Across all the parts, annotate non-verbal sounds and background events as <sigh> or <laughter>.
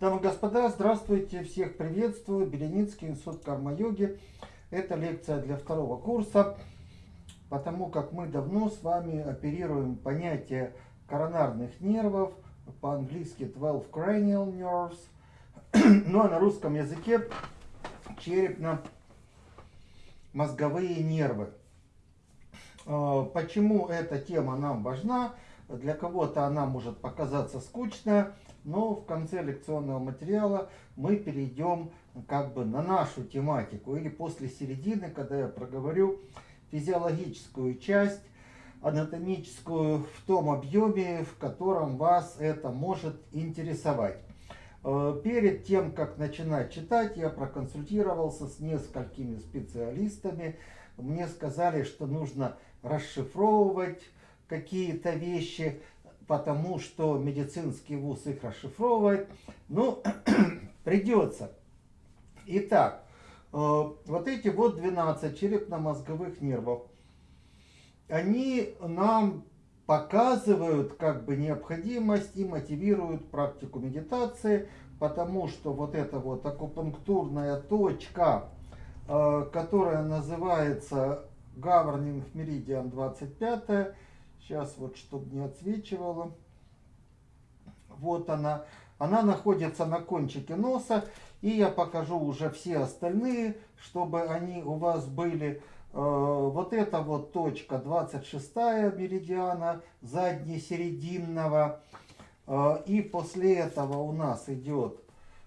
Дамы и господа, здравствуйте, всех приветствую. Беленицкий институт карма-йоги. Это лекция для второго курса, потому как мы давно с вами оперируем понятие коронарных нервов, по-английски 12 cranial nerves, <clears throat> ну а на русском языке черепно-мозговые нервы. А, почему эта тема нам важна? Для кого-то она может показаться скучная, но в конце лекционного материала мы перейдем как бы на нашу тематику или после середины, когда я проговорю физиологическую часть, анатомическую в том объеме, в котором вас это может интересовать. Э, перед тем, как начинать читать, я проконсультировался с несколькими специалистами. Мне сказали, что нужно расшифровывать какие-то вещи, потому что медицинский вуз их расшифровывает. Ну, <clears throat> придется. Итак, э, вот эти вот 12 черепно-мозговых нервов, они нам показывают как бы необходимость и мотивируют практику медитации, потому что вот эта вот акупунктурная точка, э, которая называется Governing Meridian 25, Сейчас вот, чтобы не отсвечивало. Вот она. Она находится на кончике носа. И я покажу уже все остальные, чтобы они у вас были. Э, вот эта вот точка 26 меридиана заднесерединного. Э, и после этого у нас идет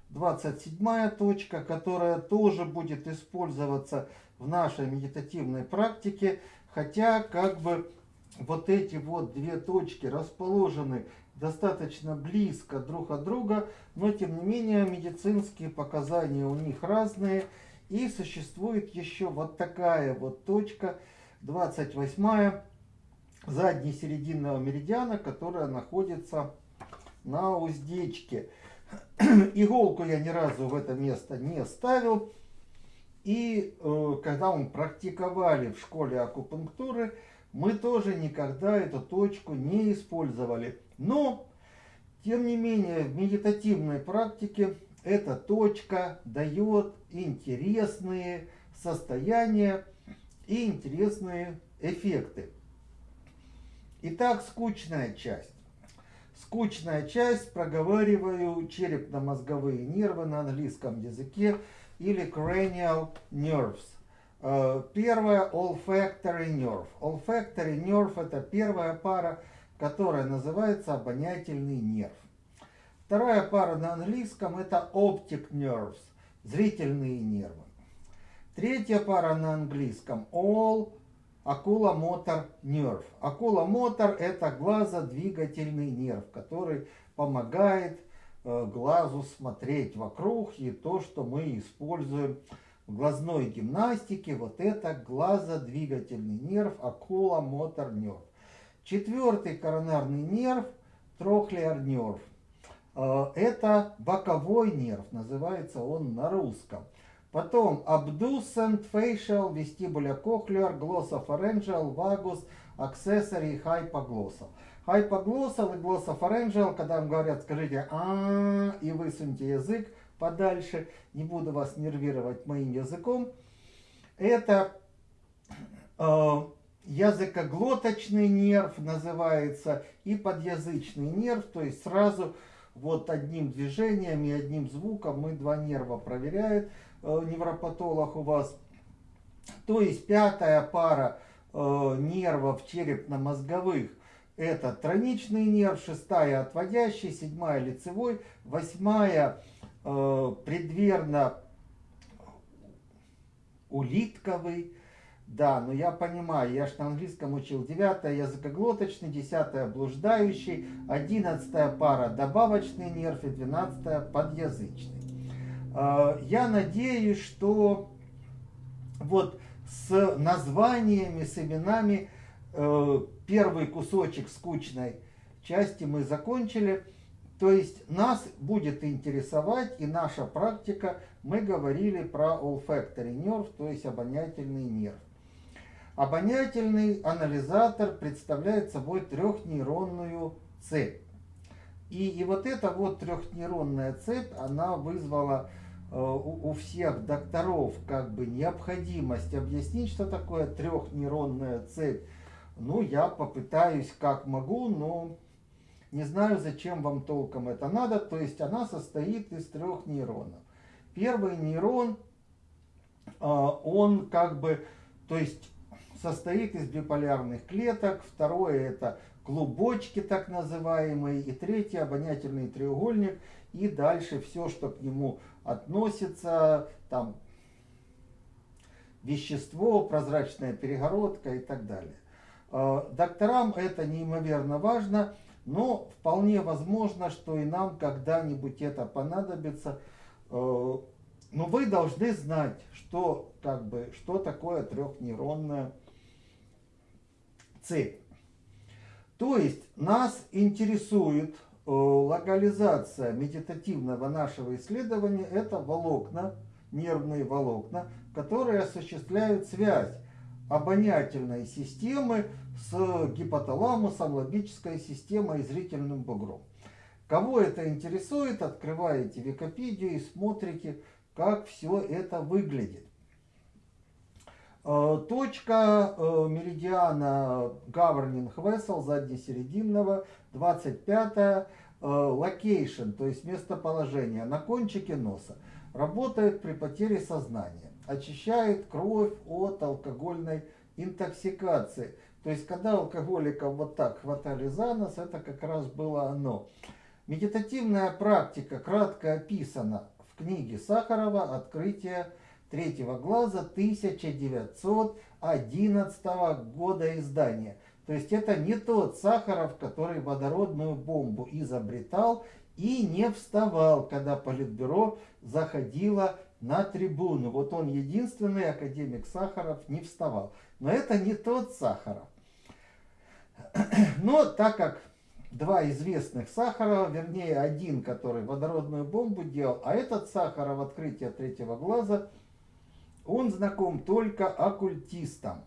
27 точка, которая тоже будет использоваться в нашей медитативной практике. Хотя как бы вот эти вот две точки расположены достаточно близко друг от друга, но тем не менее медицинские показания у них разные. И существует еще вот такая вот точка, 28 задней серединного меридиана, которая находится на уздечке. <clears throat> Иголку я ни разу в это место не ставил. И э, когда мы практиковали в школе акупунктуры, мы тоже никогда эту точку не использовали. Но, тем не менее, в медитативной практике эта точка дает интересные состояния и интересные эффекты. Итак, скучная часть. Скучная часть, проговариваю черепно-мозговые нервы на английском языке или cranial nerves. Первая olfactory nerve. Olfactory nerve это первая пара, которая называется обонятельный нерв. Вторая пара на английском это optic nerves, зрительные нервы. Третья пара на английском all oculomotor nerve. Oculomotor это глазодвигательный нерв, который помогает э, глазу смотреть вокруг и то, что мы используем в глазной гимнастике вот это глазодвигательный нерв, окуломотор нерв. Четвертый коронарный нерв, трохлеар нерв. Э, это боковой нерв, называется он на русском. Потом abducent, facial, vestibular cochlear, glossopharyngeal, vagus, accessory, hypoglossal. Hypoglossal и glossopharyngeal, когда вам говорят, скажите а и высуньте язык, подальше, не буду вас нервировать моим языком. Это э, языкоглоточный нерв называется и подъязычный нерв, то есть сразу вот одним движением и одним звуком мы два нерва проверяет э, невропатолог у вас. То есть пятая пара э, нервов черепно-мозговых это троничный нерв, шестая отводящий, седьмая лицевой, восьмая предверно улитковый. Да, но я понимаю, я же на английском учил. Девятая языкоглоточный, десятая блуждающий, одиннадцатая пара добавочный нерв и двенадцатая подъязычный. Э, я надеюсь, что вот с названиями, с именами э, первый кусочек скучной части мы закончили. То есть нас будет интересовать и наша практика, мы говорили про olfactory nerve, то есть обонятельный нерв. Обонятельный анализатор представляет собой трехнейронную цепь. и, и вот эта вот трехнейронная цепь, она вызвала э, у, у всех докторов как бы необходимость объяснить, что такое трехнейронная цепь. Ну, я попытаюсь как могу, но не знаю, зачем вам толком это надо. То есть она состоит из трех нейронов. Первый нейрон, э, он как бы, то есть состоит из биполярных клеток. Второе это клубочки так называемые. И третий обонятельный треугольник. И дальше все, что к нему относится, там вещество, прозрачная перегородка и так далее. Э, докторам это неимоверно важно, но вполне возможно, что и нам когда-нибудь это понадобится. Э, но вы должны знать, что, как бы, что такое трехнейронная цепь. То есть нас интересует э, локализация медитативного нашего исследования. Это волокна, нервные волокна, которые осуществляют связь обонятельной системы с гипоталамусом, лобической системой и зрительным бугром. Кого это интересует, открываете Википедию и смотрите, как все это выглядит. Э, точка э, меридиана Governing Vessel заднесерединного, 25 э, location, то есть местоположение на кончике носа. Работает при потере сознания. Очищает кровь от алкогольной интоксикации. То есть, когда алкоголиков вот так хватали за нос, это как раз было оно. Медитативная практика кратко описана в книге Сахарова «Открытие третьего глаза» 1911 года издания. То есть это не тот Сахаров, который водородную бомбу изобретал и не вставал, когда Политбюро заходило на трибуну. Вот он единственный академик Сахаров не вставал. Но это не тот Сахаров. <clears throat> Но так как два известных Сахарова, вернее один, который водородную бомбу делал, а этот Сахаров открытие третьего глаза, он знаком только оккультистам.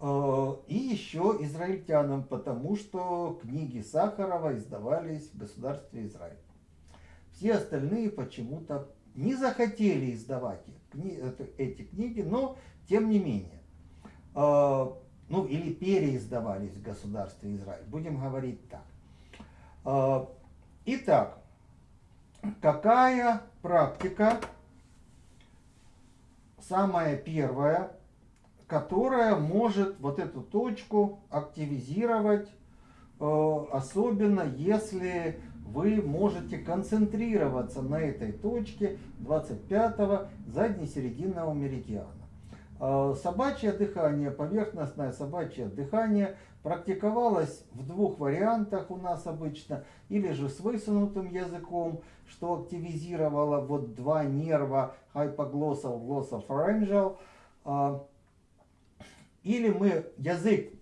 Э, и еще израильтянам, потому что книги Сахарова издавались в государстве Израиль. Все остальные почему-то не захотели издавать эти книги, но тем не менее. Э, ну или переиздавались в государстве Израиль. Будем говорить так. А, итак, какая практика самая первая, которая может вот эту точку активизировать, э, особенно если вы можете концентрироваться на этой точке 25-го заднесерединного меридиана. А, собачье дыхание, поверхностное собачье дыхание практиковалось в двух вариантах у нас обычно. Или же с высунутым языком, что активизировало вот два нерва hypoglossal, glossopharyngeal. А, или мы язык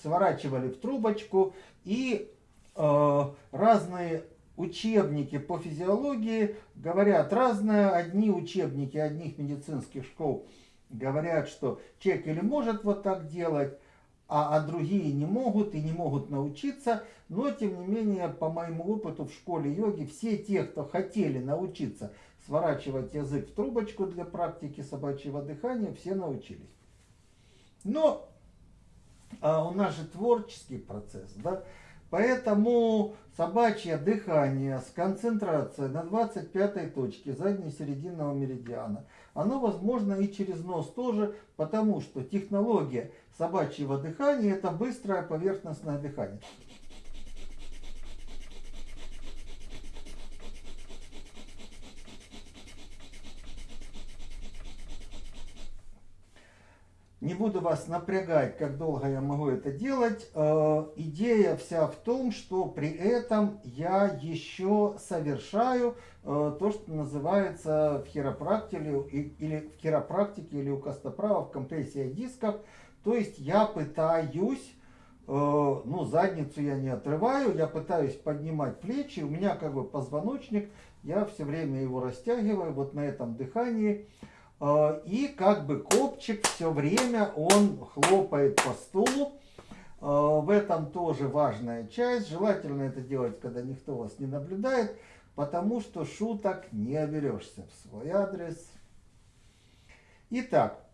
сворачивали в трубочку и разные учебники по физиологии говорят разное. Одни учебники одних медицинских школ говорят, что человек или может вот так делать, а, а другие не могут и не могут научиться. Но, тем не менее, по моему опыту в школе йоги, все те, кто хотели научиться сворачивать язык в трубочку для практики собачьего дыхания, все научились. Но а у нас же творческий процесс, да? Поэтому собачье дыхание с концентрацией на 25 точке заднесерединного меридиана, оно возможно и через нос тоже, потому что технология собачьего дыхания это быстрое поверхностное дыхание. Не буду вас напрягать, как долго я могу это делать. Э, идея вся в том, что при этом я еще совершаю э, то, что называется в хиропрактике или в хиропрактике или у костоправов компрессия дисков. То есть я пытаюсь, э, ну задницу я не отрываю, я пытаюсь поднимать плечи. У меня как бы позвоночник, я все время его растягиваю вот на этом дыхании. А, и как бы копчик все время он хлопает по стулу. В этом тоже важная часть. Желательно это делать, когда никто вас не наблюдает, потому что шуток не оберешься в свой адрес. Итак,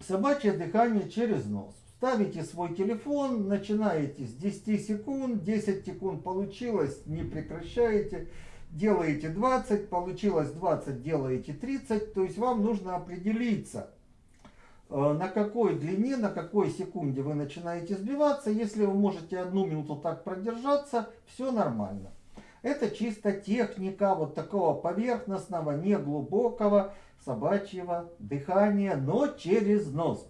собачье дыхание через нос. Ставите свой телефон, начинаете с 10 секунд, 10 секунд получилось, не прекращаете, делаете 20, получилось 20, делаете 30, то есть вам нужно определиться, э, на какой длине, на какой секунде вы начинаете сбиваться. Если вы можете одну минуту так продержаться, все нормально. Это чисто техника вот такого поверхностного, неглубокого собачьего дыхания, но через нос.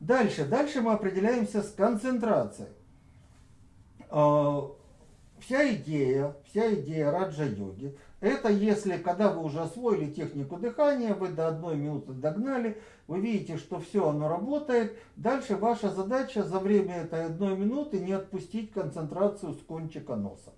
Дальше, дальше мы определяемся с концентрацией. Вся идея, вся идея раджа-йоги, это если, когда вы уже освоили технику дыхания, вы до одной минуты догнали, вы видите, что все оно работает, дальше ваша задача за время этой одной минуты не отпустить концентрацию с кончика носа,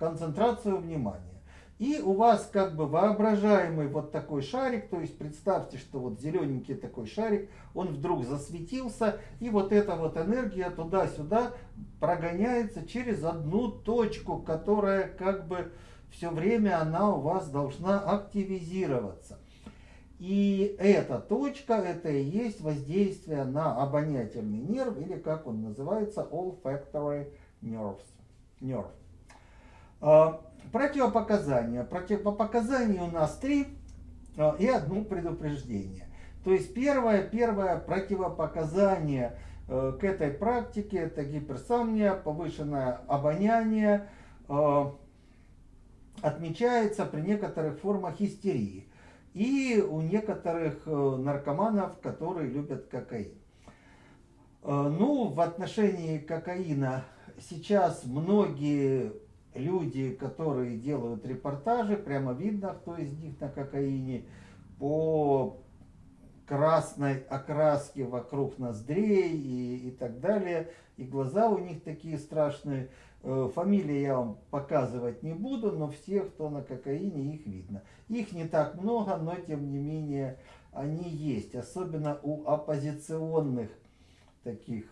концентрацию внимания. И у вас как бы воображаемый вот такой шарик, то есть представьте, что вот зелененький такой шарик, он вдруг засветился, и вот эта вот энергия туда-сюда прогоняется через одну точку, которая как бы все время она у вас должна активизироваться. И эта точка, это и есть воздействие на обонятельный нерв, или как он называется, olfactory nerves. nerve. Противопоказания. Противопоказаний у нас три а, и одно предупреждение. То есть первое, первое противопоказание э, к этой практике это гиперсомния, повышенное обоняние, э, отмечается при некоторых формах истерии и у некоторых э, наркоманов, которые любят кокаин. Ну, в отношении кокаина сейчас многие люди, которые делают репортажи, прямо видно, кто из них на кокаине, по красной окраске вокруг ноздрей и, и так далее. И глаза у них такие страшные. Э, фамилии я вам показывать не буду, но все, кто на кокаине, их видно. Их не так много, но тем не менее они есть. Особенно у оппозиционных таких.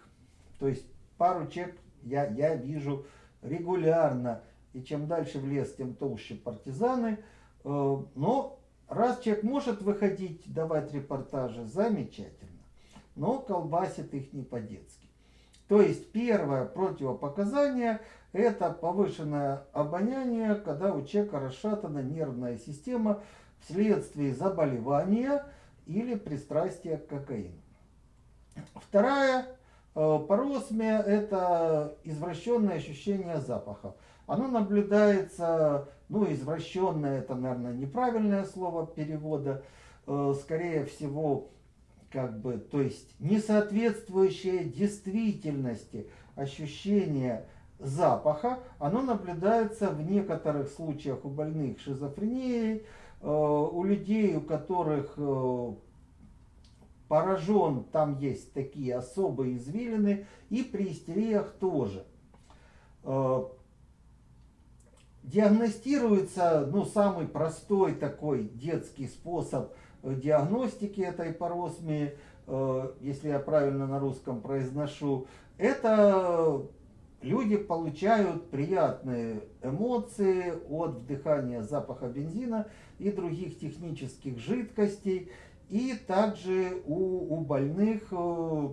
То есть пару человек я, я вижу регулярно и чем дальше в лес, тем толще партизаны. Э, но раз человек может выходить, давать репортажи, замечательно. Но колбасит их не по-детски. То есть первое противопоказание – это повышенное обоняние, когда у человека расшатана нервная система вследствие заболевания или пристрастия к кокаину. Вторая э, паросмия – это извращенное ощущение запахов. Оно наблюдается, ну, извращенное, это, наверное, неправильное слово перевода, э, скорее всего, как бы, то есть несоответствующее действительности ощущение запаха, оно наблюдается в некоторых случаях у больных шизофренией, э, у людей, у которых э, поражен, там есть такие особые извилины, и при истериях тоже. Диагностируется, ну, самый простой такой детский способ э, диагностики этой паросмии, э, если я правильно на русском произношу, это люди получают приятные эмоции от вдыхания запаха бензина и других технических жидкостей. И также у, у больных, э,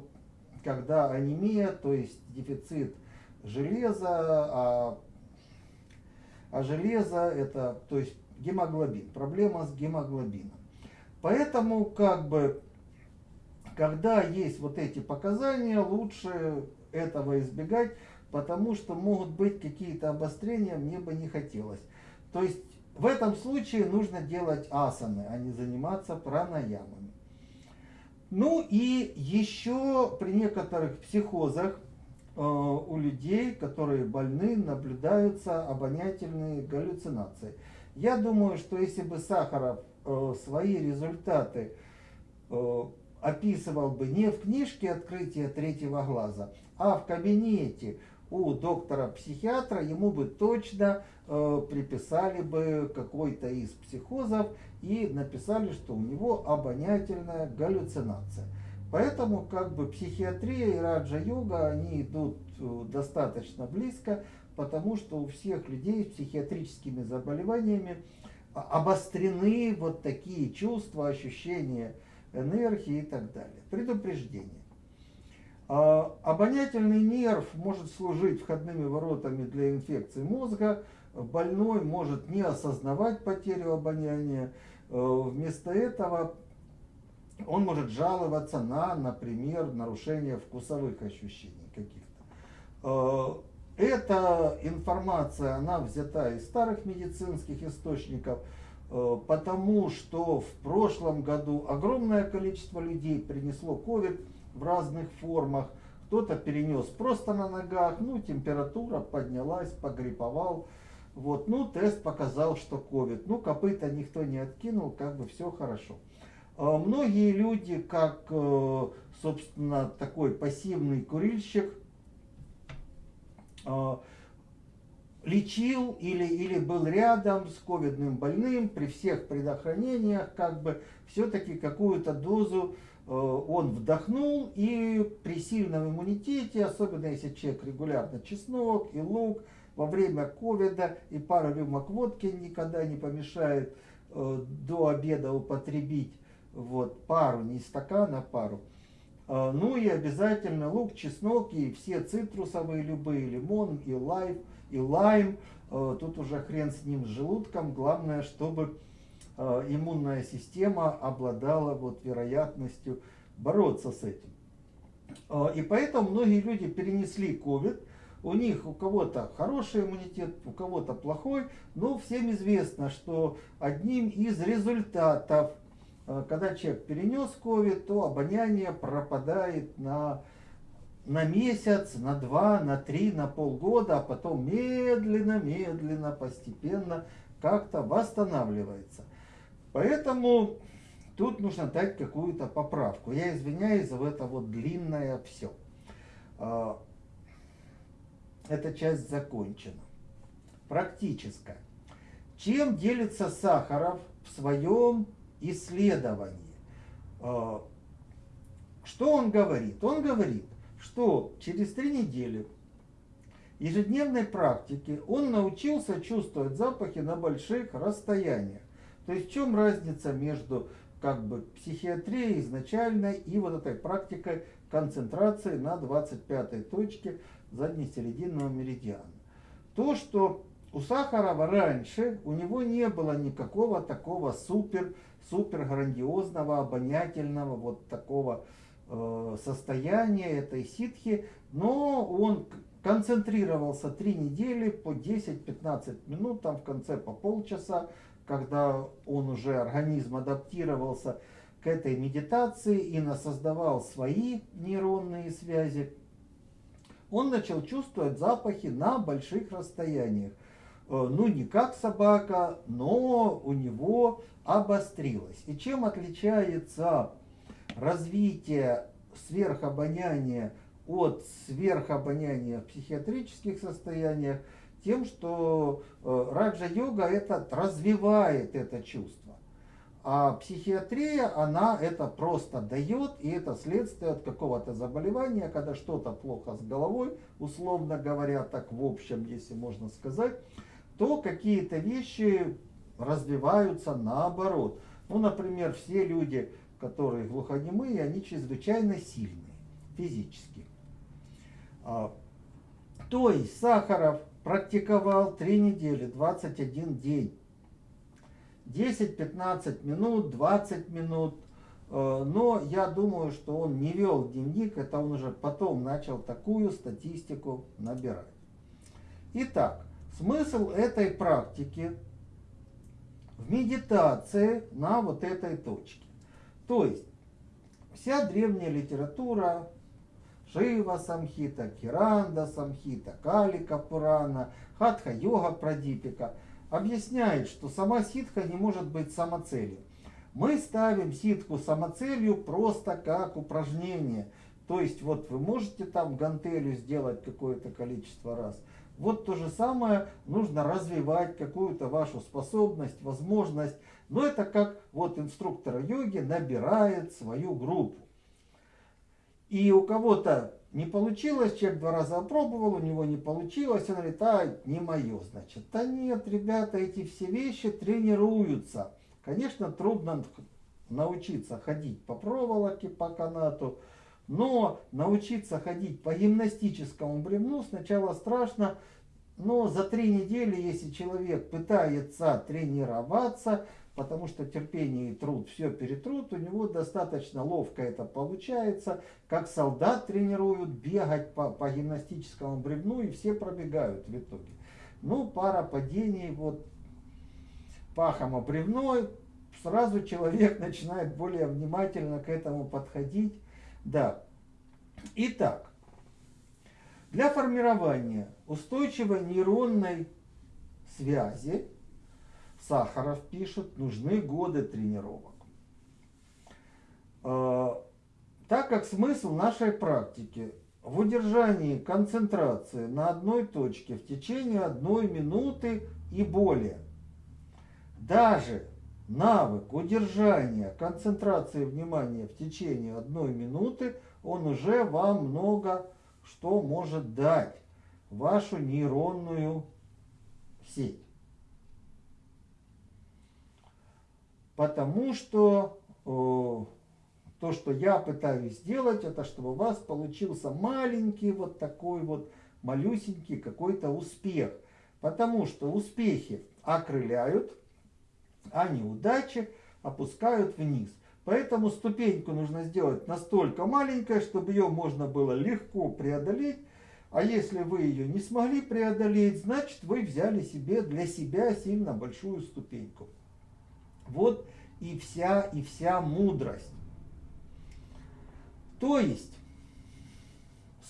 когда анемия, то есть дефицит железа, а а железо это, то есть гемоглобин, проблема с гемоглобином. Поэтому как бы, когда есть вот эти показания, лучше этого избегать, потому что могут быть какие-то обострения, мне бы не хотелось. То есть в этом случае нужно делать асаны, а не заниматься пранаямами. Ну и еще при некоторых психозах у людей, которые больны, наблюдаются обонятельные галлюцинации. Я думаю, что если бы Сахаров э, свои результаты э, описывал бы не в книжке «Открытие третьего глаза», а в кабинете у доктора-психиатра, ему бы точно приписали бы какой-то из психозов и написали, что у него обонятельная галлюцинация. Поэтому как бы психиатрия и раджа-йога, они идут э, достаточно близко, потому что у всех людей с психиатрическими заболеваниями обострены вот такие чувства, ощущения энергии и так далее. Предупреждение. А, обонятельный нерв может служить входными воротами для инфекции мозга. Больной может не осознавать потерю обоняния. Э, вместо этого он может жаловаться на, например, нарушение вкусовых ощущений каких-то. Э, эта информация, она взята из старых медицинских источников, э, потому что в прошлом году огромное количество людей принесло COVID в разных формах. Кто-то перенес просто на ногах, ну, температура поднялась, погриповал. Вот, ну, тест показал, что COVID. Ну, копыта никто не откинул, как бы все хорошо. А многие люди, как, э, собственно, такой пассивный курильщик, а, лечил или, или был рядом с ковидным больным при всех предохранениях, как бы все-таки какую-то дозу э, он вдохнул, и при сильном иммунитете, особенно если человек регулярно чеснок и лук, во время ковида и пара рюмок водки никогда не помешает э, до обеда употребить вот, пару, не стакан, а пару. А, ну и обязательно лук, чеснок и все цитрусовые любые, лимон и лайм, и лайм. А, тут уже хрен с ним, с желудком. Главное, чтобы а, иммунная система обладала вот вероятностью бороться с этим. И поэтому многие люди перенесли COVID. У них у кого-то хороший иммунитет, у кого-то плохой. Но всем известно, что одним из результатов когда человек перенес COVID, то обоняние пропадает на, на месяц, на два, на три, на полгода, а потом медленно, медленно, постепенно как-то восстанавливается. Поэтому тут нужно дать какую-то поправку. Я извиняюсь за это вот длинное все. Э, эта часть закончена. Практическая. Чем делится Сахаров в своем исследовании. А, что он говорит? Он говорит, что через три недели ежедневной практики он научился чувствовать запахи на больших расстояниях. То есть в чем разница между как бы психиатрией изначальной и вот этой практикой концентрации на 25 точке заднесерединного меридиана? То, что у Сахарова раньше у него не было никакого такого супер супер грандиозного, обонятельного вот такого э, состояния этой ситхи, но он концентрировался три недели по 10-15 минут, там в конце по полчаса, когда он уже организм адаптировался к этой медитации и насоздавал свои нейронные связи, он начал чувствовать запахи на больших расстояниях. Э, ну, не как собака, но у него обострилось. И чем отличается развитие сверхобоняния от сверхобоняния в психиатрических состояниях? Тем, что э, раджа-йога развивает это чувство. А психиатрия, она это просто дает, и это следствие от какого-то заболевания, когда что-то плохо с головой, условно говоря, так в общем, если можно сказать, то какие-то вещи развиваются наоборот. Ну, например, все люди, которые глухонемые, они чрезвычайно сильные физически. А, то есть Сахаров практиковал 3 недели, 21 день. 10-15 минут, 20 минут. Э, но я думаю, что он не вел дневник, это он уже потом начал такую статистику набирать. Итак, Смысл этой практики в медитации на вот этой точке. То есть вся древняя литература, Шива Самхита, Киранда Самхита, Калика Пурана, Хатха Йога Прадипика объясняет, что сама ситха не может быть самоцелью. Мы ставим ситху самоцелью просто как упражнение. То есть вот вы можете там гантелю сделать какое-то количество раз, вот то же самое нужно развивать какую-то вашу способность, возможность. Но это как вот инструктор йоги набирает свою группу. И у кого-то не получилось, человек два раза опробовал, у него не получилось, он говорит, а, не мое, значит. Да нет, ребята, эти все вещи тренируются. Конечно, трудно научиться ходить по проволоке, по канату, но научиться ходить по гимнастическому бревну сначала страшно, но за три недели, если человек пытается тренироваться, потому что терпение и труд все перетрут, у него достаточно ловко это получается, как солдат тренируют бегать по, по гимнастическому бревну, и все пробегают в итоге. Ну, пара падений, вот пахом о бревно, сразу человек <laughs> начинает более внимательно к этому подходить. Да. Итак, для формирования устойчивой нейронной связи, Сахаров пишет, нужны годы тренировок. А, так как смысл нашей практики в удержании концентрации на одной точке в течение одной минуты и более. Даже навык удержания концентрации внимания в течение одной минуты, он уже вам много что может дать вашу нейронную сеть. Потому что э, то, что я пытаюсь сделать, это чтобы у вас получился маленький вот такой вот малюсенький какой-то успех. Потому что успехи окрыляют, а неудачи опускают вниз. Поэтому ступеньку нужно сделать настолько маленькой, чтобы ее можно было легко преодолеть. А если вы ее не смогли преодолеть, значит вы взяли себе для себя сильно большую ступеньку. Вот и вся, и вся мудрость. То есть,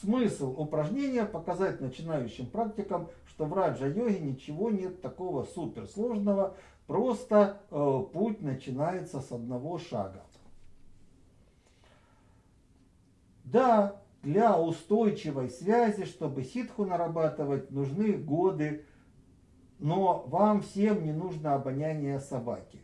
смысл упражнения показать начинающим практикам, что в раджа-йоге ничего нет такого суперсложного, Просто э, путь начинается с одного шага. Да, для устойчивой связи, чтобы ситху нарабатывать, нужны годы, но вам всем не нужно обоняние собаки.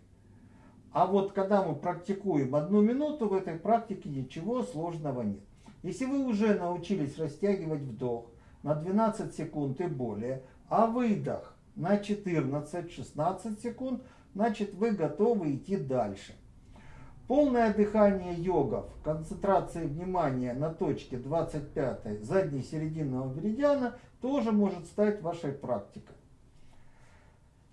А вот когда мы практикуем одну минуту, в этой практике ничего сложного нет. Если вы уже научились растягивать вдох на 12 секунд и более, а выдох на 14-16 секунд, значит вы готовы идти дальше. Полное дыхание йогов, концентрация внимания на точке 25 задней серединного меридиана тоже может стать вашей практикой.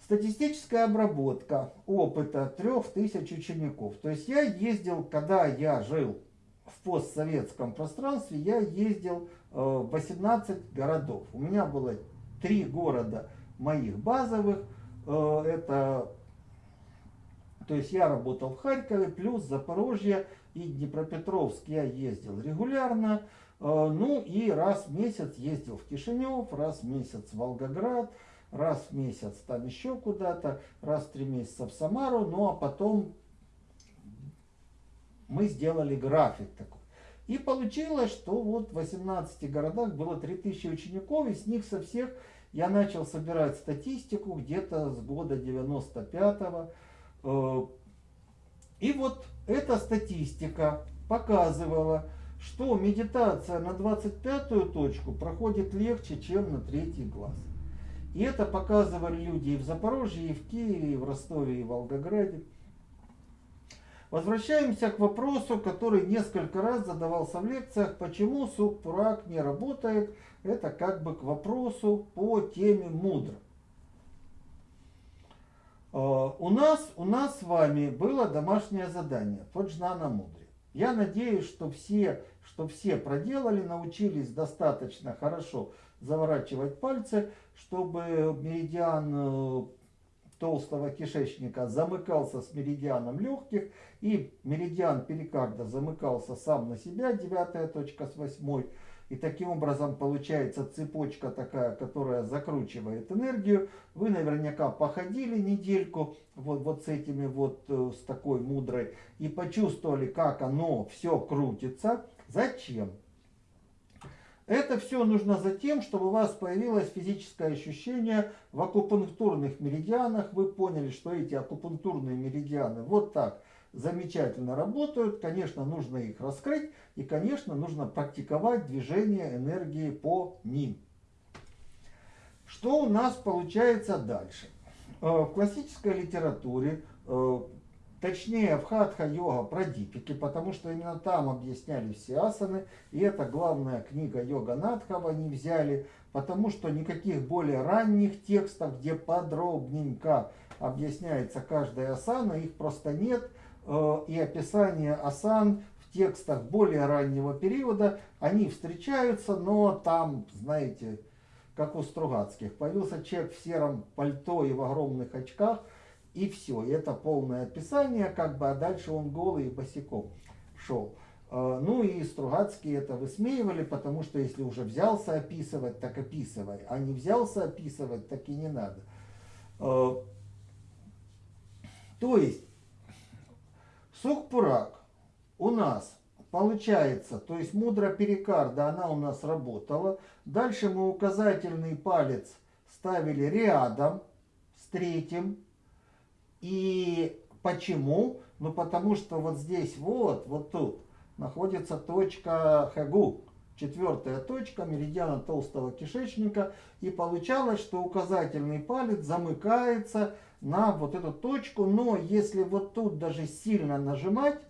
Статистическая обработка опыта 3000 учеников. То есть я ездил, когда я жил в постсоветском пространстве, я ездил э, в 18 городов. У меня было три города – моих базовых. Э, это, то есть я работал в Харькове, плюс Запорожье и Днепропетровск я ездил регулярно. Э, ну и раз в месяц ездил в Кишинев, раз в месяц в Волгоград, раз в месяц там еще куда-то, раз в три месяца в Самару. Ну а потом мы сделали график такой. И получилось, что вот в 18 городах было 3000 учеников, и с них со всех я начал собирать статистику где-то с года 95-го. Э, и вот эта статистика показывала, что медитация на 25-ю точку проходит легче, чем на третий глаз. И это показывали люди и в Запорожье, и в Киеве, и в Ростове, и в Волгограде. Возвращаемся к вопросу, который несколько раз задавался в лекциях, почему Сукпурак не работает. Это как бы к вопросу по теме мудро. А, у нас, у нас с вами было домашнее задание по Джнана Мудре. Я надеюсь, что все, что все проделали, научились достаточно хорошо заворачивать пальцы, чтобы меридиан э, толстого кишечника замыкался с меридианом легких, и меридиан перикарда замыкался сам на себя, девятая точка с восьмой, и таким образом получается цепочка такая, которая закручивает энергию. Вы наверняка походили недельку вот, вот с этими вот, э, с такой мудрой, и почувствовали, как оно все крутится. Зачем? Это все нужно за тем, чтобы у вас появилось физическое ощущение в акупунктурных меридианах. Вы поняли, что эти акупунктурные меридианы вот так замечательно работают. Конечно, нужно их раскрыть и, конечно, нужно практиковать движение энергии по ним. Что у нас получается дальше? Э, в классической литературе, э, точнее в хатха-йога прадипике, потому что именно там объясняли все асаны, и это главная книга йога Надхава они взяли, потому что никаких более ранних текстов, где подробненько объясняется каждая асана, их просто нет, э, и описание асан в текстах более раннего периода, они встречаются, но там, знаете, как у Стругацких. Появился человек в сером пальто и в огромных очках, и все. Это полное описание, как бы, а дальше он голый и босиком шел. А, ну и Стругацкие это высмеивали, потому что если уже взялся описывать, так описывай. А не взялся описывать, так и не надо. А, то есть, Сукпурак у нас Получается, то есть мудро перикарда, она у нас работала. Дальше мы указательный палец ставили рядом с третьим. И почему? Ну потому что вот здесь вот, вот тут находится точка Хагу. Четвертая точка меридиана толстого кишечника. И получалось, что указательный палец замыкается на вот эту точку. Но если вот тут даже сильно нажимать,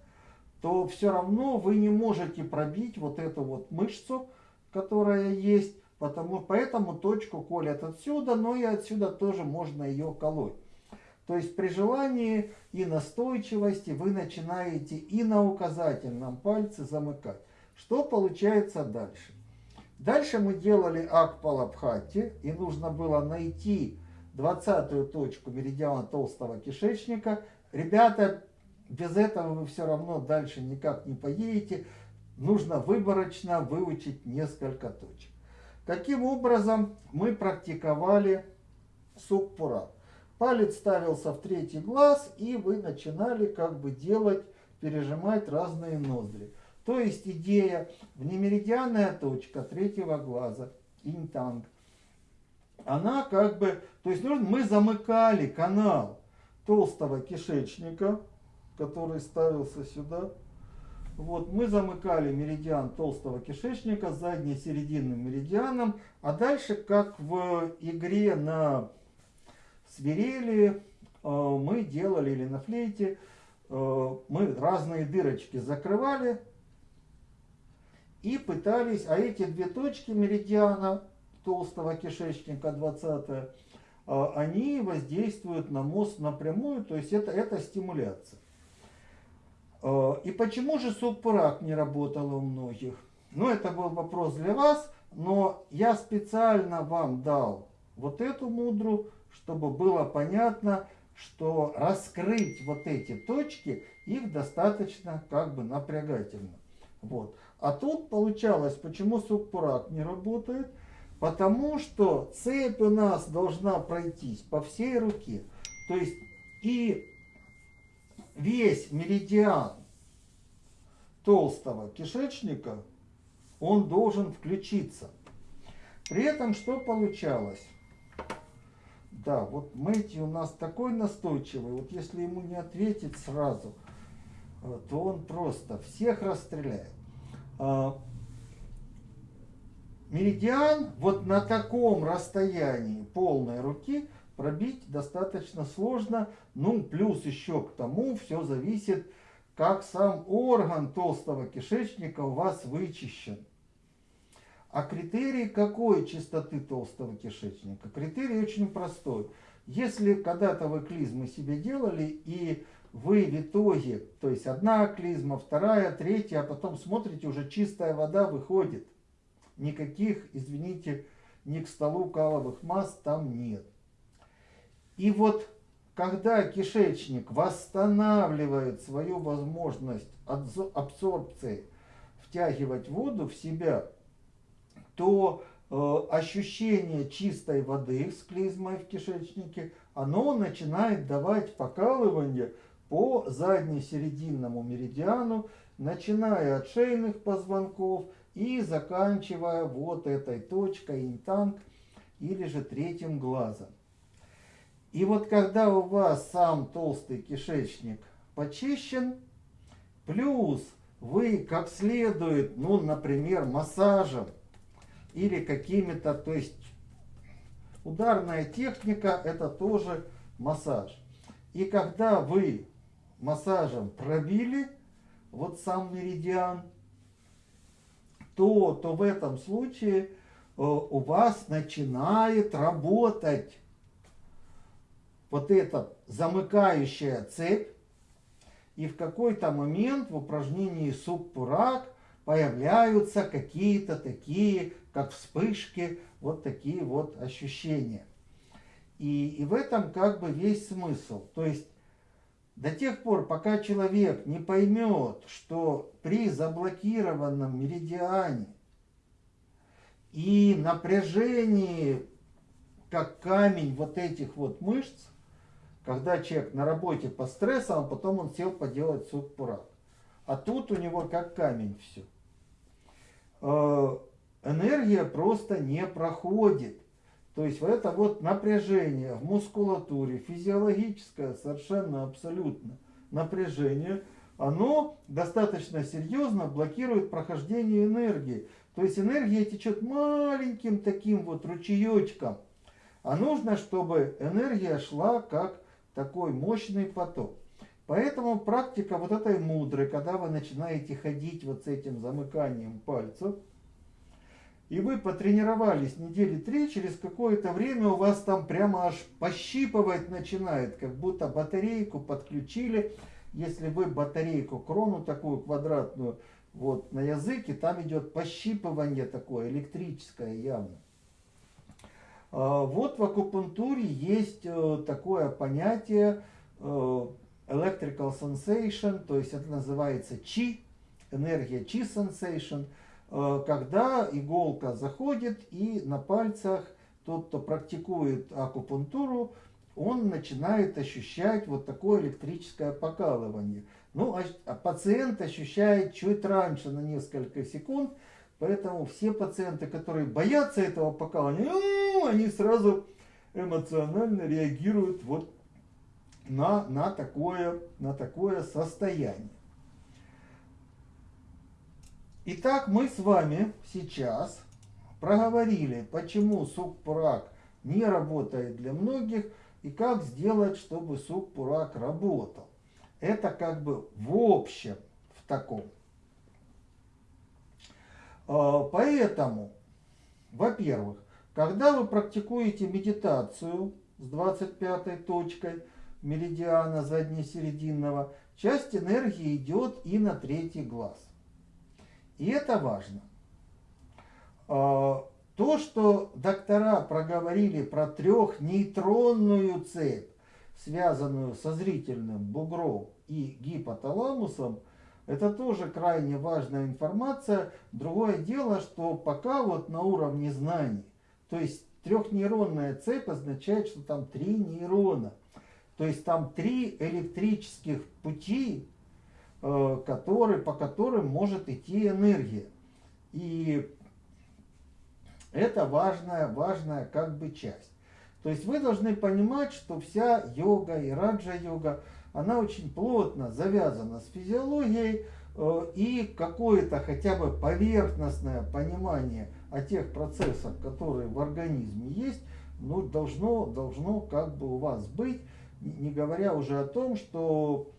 то все равно вы не можете пробить вот эту вот мышцу, которая есть, потому, поэтому точку колят отсюда, но и отсюда тоже можно ее колоть. То есть при желании и настойчивости вы начинаете и на указательном пальце замыкать. Что получается дальше? Дальше мы делали акпалабхати, и нужно было найти 20 точку меридиана толстого кишечника. Ребята, без этого вы все равно дальше никак не поедете. Нужно выборочно выучить несколько точек. Каким образом мы практиковали сукпура? Палец ставился в третий глаз, и вы начинали как бы делать, пережимать разные ноздри. То есть идея, внемеридианная точка третьего глаза, интанг, она как бы, то есть мы замыкали канал толстого кишечника, который ставился сюда. Вот, мы замыкали меридиан толстого кишечника задней серединным меридианом, а дальше, как в игре на свирели, э, мы делали, или на флейте, э, мы разные дырочки закрывали и пытались, а эти две точки меридиана толстого кишечника, 20 э, они воздействуют на мозг напрямую, то есть это, это стимуляция. И почему же субпрак не работал у многих? Ну, это был вопрос для вас, но я специально вам дал вот эту мудру, чтобы было понятно, что раскрыть вот эти точки, их достаточно как бы напрягательно. Вот. А тут получалось, почему субпурак не работает? Потому что цепь у нас должна пройтись по всей руке. То есть и весь меридиан толстого кишечника, он должен включиться. При этом что получалось? Да, вот Мэти у нас такой настойчивый, вот если ему не ответить сразу, э, то он просто всех расстреляет. А, меридиан вот на таком расстоянии полной руки пробить достаточно сложно. Ну, плюс еще к тому все зависит, как сам орган толстого кишечника у вас вычищен. А критерий какой чистоты толстого кишечника? Критерий очень простой. Если когда-то вы клизмы себе делали, и вы в итоге, то есть одна клизма, вторая, третья, а потом смотрите, уже чистая вода выходит. Никаких, извините, ни к столу каловых масс там нет. И вот когда кишечник восстанавливает свою возможность абсорбции, втягивать воду в себя, то э, ощущение чистой воды с клизмой в кишечнике, оно начинает давать покалывание по заднесерединному меридиану, начиная от шейных позвонков и заканчивая вот этой точкой интанг или же третьим глазом. И вот когда у вас сам толстый кишечник почищен, плюс вы как следует, ну, например, массажем или какими-то, то есть ударная техника это тоже массаж. И когда вы массажем пробили вот сам меридиан, то, то в этом случае э, у вас начинает работать вот эта замыкающая цепь, и в какой-то момент в упражнении суппурак появляются какие-то такие, как вспышки, вот такие вот ощущения. И, и в этом как бы весь смысл. То есть до тех пор, пока человек не поймет, что при заблокированном меридиане и напряжении, как камень вот этих вот мышц, когда человек на работе по стрессу, а потом он сел поделать суппурак. А тут у него как камень все. Э, энергия просто не проходит. То есть это вот напряжение в мускулатуре, физиологическое, совершенно абсолютно напряжение, оно достаточно серьезно блокирует прохождение энергии. То есть энергия течет маленьким таким вот ручеечком. А нужно, чтобы энергия шла как такой мощный поток. Поэтому практика вот этой мудрой, когда вы начинаете ходить вот с этим замыканием пальцев, и вы потренировались недели три, через какое-то время у вас там прямо аж пощипывать начинает, как будто батарейку подключили. Если вы батарейку, крону такую квадратную, вот на языке, там идет пощипывание такое, электрическое явно. А, вот в акупунктуре есть э, такое понятие э, electrical sensation, то есть это называется чи, энергия чи sensation, э, когда иголка заходит и на пальцах тот, кто практикует акупунктуру, он начинает ощущать вот такое электрическое покалывание. Ну, а, а пациент ощущает чуть раньше, на несколько секунд, Поэтому все пациенты, которые боятся этого покалывания, они сразу эмоционально реагируют вот на, на, такое, на такое состояние. Итак, мы с вами сейчас проговорили, почему сукпурак не работает для многих и как сделать, чтобы сукпурак работал. Это как бы в общем в таком. А, поэтому, во-первых, когда вы практикуете медитацию с 25 точкой меридиана заднесерединного, часть энергии идет и на третий глаз. И это важно. А, то, что доктора проговорили про трехнейтронную цепь, связанную со зрительным бугром и гипоталамусом, это тоже крайне важная информация. Другое дело, что пока вот на уровне знаний, то есть трехнейронная цепь означает, что там три нейрона. То есть там три электрических пути, э, которые, по которым может идти энергия. И это важная, важная как бы часть. То есть вы должны понимать, что вся йога и раджа-йога, она очень плотно завязана с физиологией, э, и какое-то хотя бы поверхностное понимание о тех процессах, которые в организме есть, ну, должно, должно как бы у вас быть, не говоря уже о том, что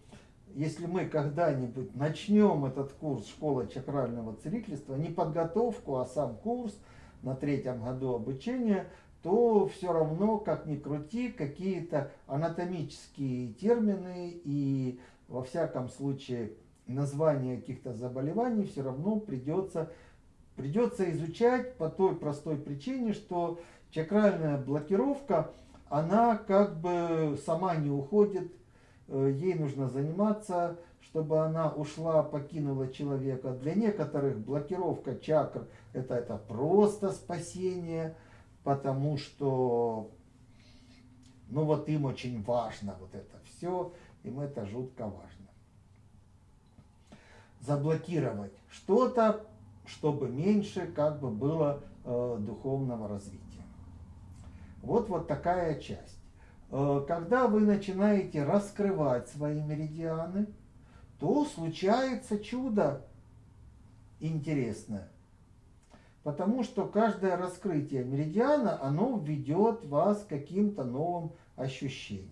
если мы когда-нибудь начнем этот курс школы чакрального целительства, не подготовку, а сам курс на третьем году обучения, то все равно, как ни крути, какие-то анатомические термины и во всяком случае название каких-то заболеваний все равно придется, придется изучать по той простой причине, что чакральная блокировка, она как бы сама не уходит, э, ей нужно заниматься, чтобы она ушла, покинула человека. Для некоторых блокировка чакр это, это просто спасение, потому что, ну вот им очень важно вот это все, им это жутко важно. Заблокировать что-то, чтобы меньше как бы было э, духовного развития. Вот вот такая часть. Э, когда вы начинаете раскрывать свои меридианы, то случается чудо интересное. Потому что каждое раскрытие меридиана, оно ведет вас к каким-то новым ощущениям.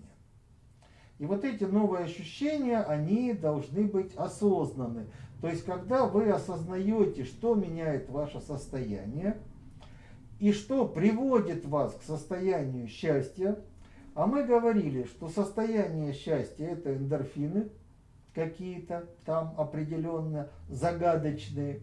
И вот эти новые ощущения, они должны быть осознаны. То есть, когда вы осознаете, что меняет ваше состояние, и что приводит вас к состоянию счастья, а мы говорили, что состояние счастья это эндорфины какие-то там определенно загадочные.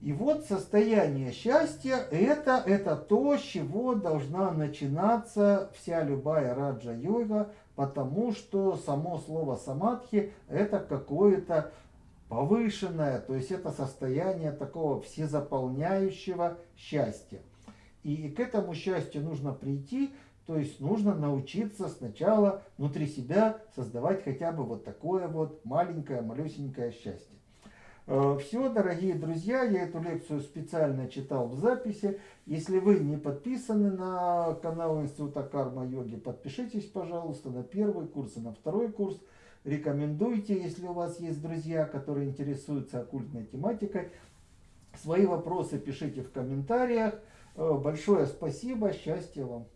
И вот состояние счастья это, это то, с чего должна начинаться вся любая раджа-йога, потому что само слово самадхи это какое-то повышенное, то есть это состояние такого всезаполняющего счастья. И к этому счастью нужно прийти, то есть нужно научиться сначала внутри себя создавать хотя бы вот такое вот маленькое, малюсенькое счастье. Э, Все, дорогие друзья, я эту лекцию специально читал в записи. Если вы не подписаны на канал Института Карма-йоги, подпишитесь, пожалуйста, на первый курс и на второй курс. Рекомендуйте, если у вас есть друзья, которые интересуются оккультной тематикой. Свои вопросы пишите в комментариях. Э, большое спасибо, счастья вам!